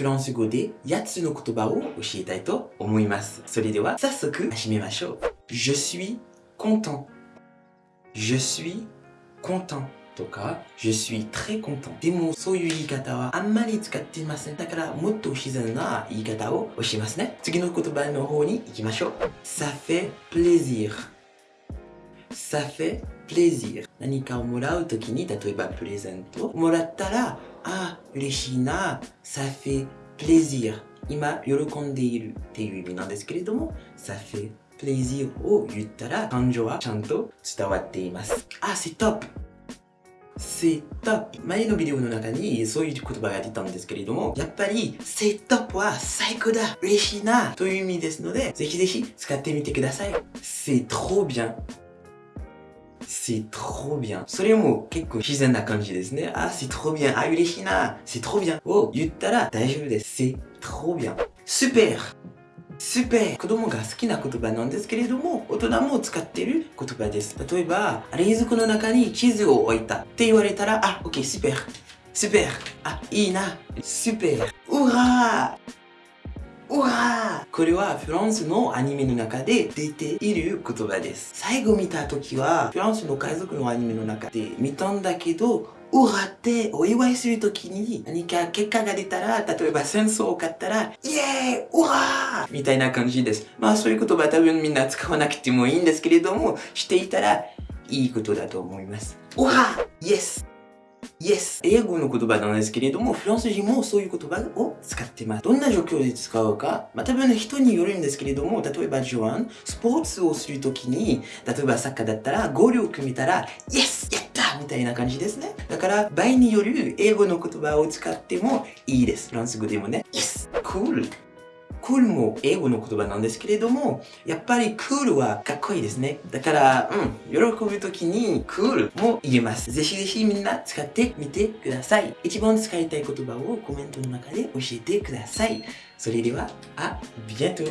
フランス語で8つの言葉を教えたいと思います。それでは早速始めましょう。Je suis content. Je suis content. とか、je suis très content. でも、そういう言い方はあんまり使っていません。だから、もっと自然な言い方を教えますね。次の言葉の方に行きましょう。ça fait plaisir. ça fait plaisir. 何かをもらうときに、例えばプレゼントもらったら、あ、嬉しいな。ça fait plaisir. 今、喜んでいるっていう意味なんですけれども、ça fait plaisir を言ったら、感情はちゃんと伝わっています。あ、c'est top! セットアップ。前のビデオの中にそういう言葉が出たんですけれども、やっぱりセットアップは最高だ嬉しいなという意味ですので、ぜひぜひ使ってみてください。C'est trop bien. C'est trop bien. それも結構自然な感じですね。あ、c'est trop bien. あ、嬉しいな。C'est trop bien. を言ったら大丈夫です。C'est trop bien. Super. スペ子供が好きな言葉なんですけれども、大人も使っている言葉です。例えば、冷蔵庫の中に地図を置いたって言われたら、あ、OK、スペスペあ、いいな。スペうわーうわーこれはフランスのアニメの中で出ている言葉です。最後見た時は、フランスの海賊のアニメの中で見たんだけど、うわってお祝いするときに何か結果が出たら、例えば戦争を勝ったら、イエーイうわーみたいな感じです。まあそういう言葉多分みんな使わなくてもいいんですけれども、していたらいいことだと思います。うわイエス Yes! 英語の言葉なんですけれども、フランス人もそういう言葉を使ってます。どんな状況で使うか、まあ、多分人によるんですけれども、例えばジョアン、スポーツをするときに、例えばサッカーだったら、ゴールを組めたら、Yes! やったみたいな感じですね。だから、場合による英語の言葉を使ってもいいです。フランス語でもね。Yes! Cool! クールも英語の言葉なんですけれども、やっぱりクールはかっこいいですね。だから、うん、喜ぶ時にクールも言えます。ぜひぜひみんな使ってみてください。一番使いたい言葉をコメントの中で教えてください。それでは、あ、ビエント